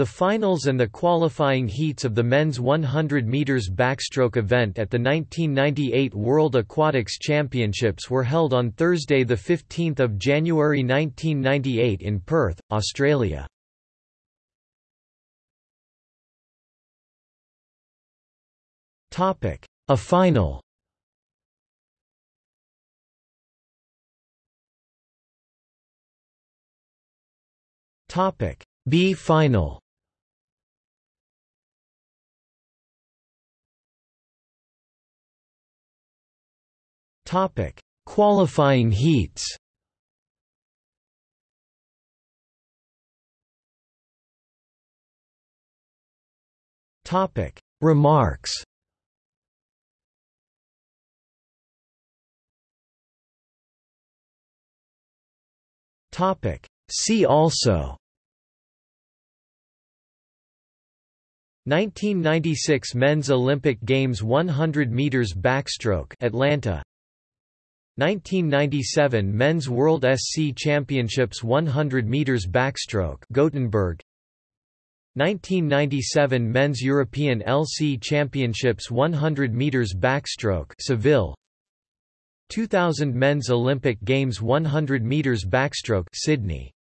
The finals and the qualifying heats of the men's 100 meters backstroke event at the 1998 World Aquatics Championships were held on Thursday the 15th of January 1998 in Perth, Australia. Topic: A final. Topic: B final. Topic: Qualifying heats. Topic: Remarks. Topic: See also. 1996 Men's Olympic Games 100 meters backstroke Atlanta 1997 Men's World SC Championships 100 meters backstroke Gothenburg. 1997 Men's European LC Championships 100 meters backstroke Seville. 2000 Men's Olympic Games 100 meters backstroke Sydney